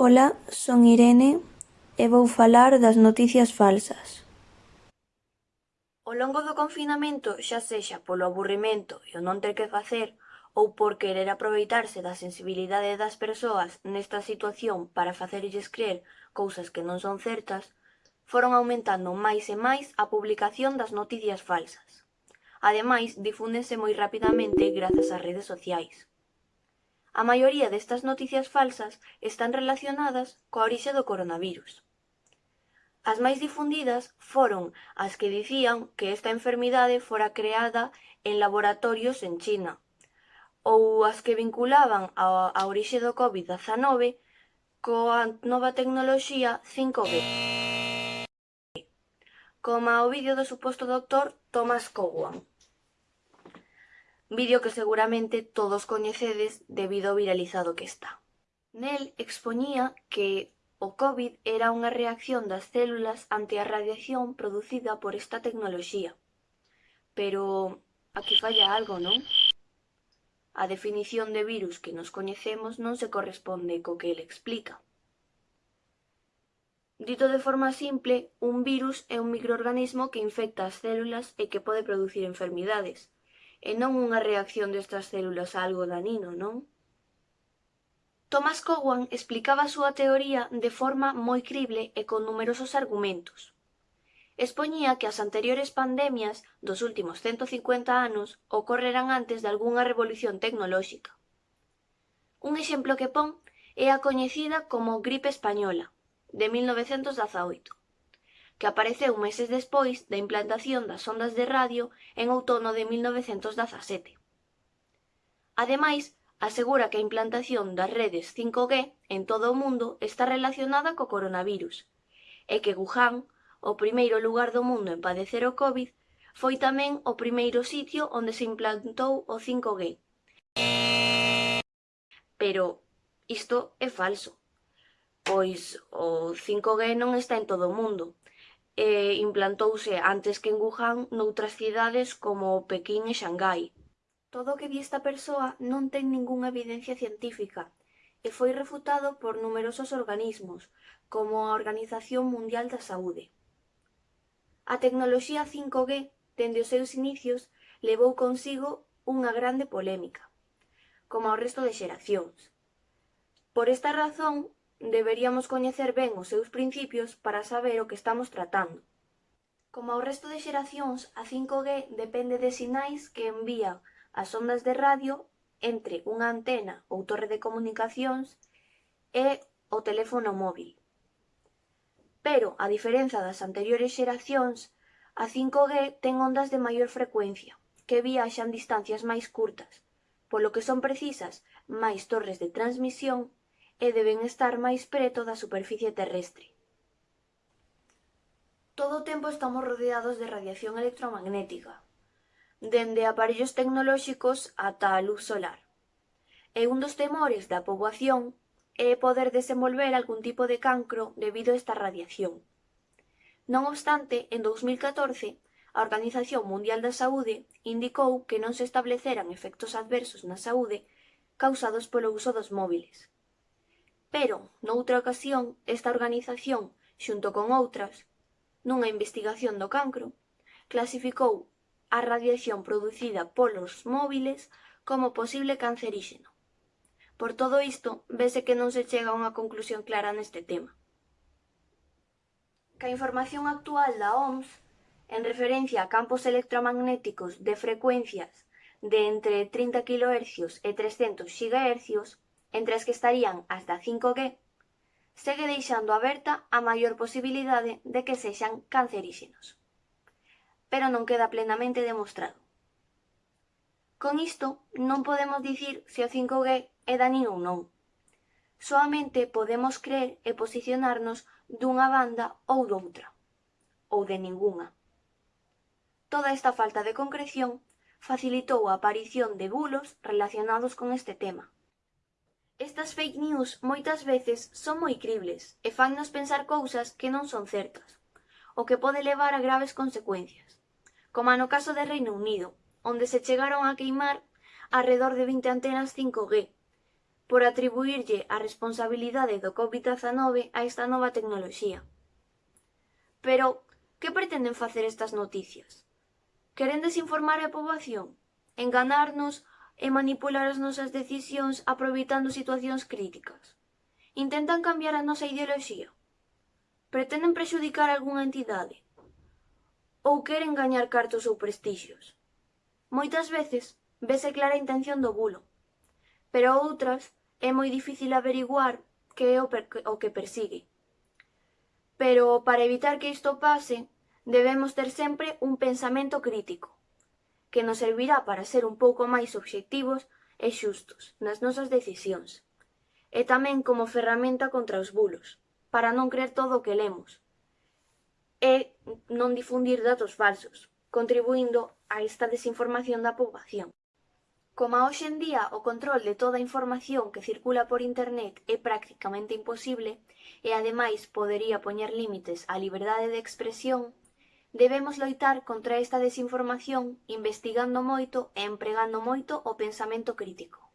Ola, son Irene e vou falar das noticias falsas. Ao longo do confinamento, xa sexa polo aburrimento e o non ter que facer ou por querer aproveitarse da sensibilidade das persoas nesta situación para facerlles creer cousas que non son certas, foron aumentando máis e máis a publicación das noticias falsas. Ademais, difúndense moi rapidamente grazas ás redes sociais. A maioría destas noticias falsas están relacionadas coa orixe do coronavirus. As máis difundidas foron as que dicían que esta enfermidade fora creada en laboratorios en China, ou as que vinculaban a, a orixe do COVID-19 coa nova tecnoloxía 5G. Como o vídeo do suposto doctor Thomas Cowan. Un vídeo que seguramente todos coñecedes debido ao viralizado que está. Nel expoñía que o COVID era unha reacción das células ante a radiación producida por esta tecnoloxía. Pero aquí falla algo, non? A definición de virus que nos coñecemos non se corresponde co que ele explica. Dito de forma simple, un virus é un microorganismo que infecta as células e que pode producir enfermidades, e non unha reacción destas células a algo danino, non? Thomas Cowan explicaba a súa teoría de forma moi crible e con numerosos argumentos. Expoñía que as anteriores pandemias dos últimos 150 anos ocorreran antes de algunha revolución tecnolóxica. Un exemplo que pon é a coñecida como gripe española, de 1918 que apareceu meses despois da implantación das ondas de radio en outono de 1917. Ademais, asegura que a implantación das redes 5G en todo o mundo está relacionada co coronavirus e que Wuhan, o primeiro lugar do mundo en padecer o COVID, foi tamén o primeiro sitio onde se implantou o 5G. Pero isto é falso, pois o 5G non está en todo o mundo, e implantouse antes que en Wuhan noutras cidades como Pequín e Xangai. Todo o que di esta persoa non ten ningunha evidencia científica e foi refutado por numerosos organismos, como a Organización Mundial da Saúde. A tecnoloxía 5G, dende os seus inicios, levou consigo unha grande polémica, como ao resto de xeracións. Por esta razón, deberíamos coñecer ben os seus principios para saber o que estamos tratando. Como ao resto de xeracións, a 5G depende de sinais que envían as ondas de radio entre unha antena ou torre de comunicacións e o teléfono móvil. Pero, a diferenza das anteriores xeracións, a 5G ten ondas de maior frecuencia, que viaxan distancias máis curtas, polo que son precisas máis torres de transmisión e deben estar máis preto da superficie terrestre. Todo o tempo estamos rodeados de radiación electromagnética, dende aparellos tecnolóxicos ata a luz solar. E un dos temores da poboación é poder desenvolver algún tipo de cancro debido a esta radiación. Non obstante, en 2014, a Organización Mundial da Saúde indicou que non se estableceran efectos adversos na saúde causados polo uso dos móviles. Pero, noutra ocasión, esta organización, xunto con outras, nunha investigación do cancro, clasificou a radiación producida polos móviles como posible canceríxeno. Por todo isto, vese que non se chega a unha conclusión clara neste tema. Que a información actual da OMS, en referencia a campos electromagnéticos de frecuencias de entre 30 kHz e 300 GHz, entre as que estarían as da 5G, segue deixando aberta a maior posibilidade de que sexan canceríxenos. Pero non queda plenamente demostrado. Con isto, non podemos dicir se o 5G é danino ou non. Soamente podemos creer e posicionarnos dunha banda ou doutra, ou de ningunha. Toda esta falta de concreción facilitou a aparición de bulos relacionados con este tema, Estas fake news moitas veces son moi cribles e fannos pensar cousas que non son certas, o que pode levar a graves consecuencias, como no caso de Reino Unido, onde se chegaron a queimar alrededor de 20 antenas 5G, por atribuirlle a responsabilidade do COVID-19 a esta nova tecnoloxía. Pero, que pretenden facer estas noticias? Queren desinformar a poboación? Enganarnos e manipular as nosas decisións aproveitando situacións críticas. Intentan cambiar a nosa ideoloxía. Pretenden prexudicar algunha entidade. Ou queren gañar cartos ou prestixios. Moitas veces vese clara a intención do bulo, pero outras é moi difícil averiguar que é o, o que persigue. Pero para evitar que isto pase, debemos ter sempre un pensamento crítico que nos servirá para ser un pouco máis obxectivos e xustos nas nosas decisións, e tamén como ferramenta contra os bulos, para non creer todo o que lemos, e non difundir datos falsos, contribuindo a esta desinformación da poboación. Como hoxe en día o control de toda a información que circula por internet é prácticamente imposible e ademais podería poñer límites á liberdade de expresión, Debemos loitar contra esta desinformación investigando moito e empregando moito o pensamento crítico.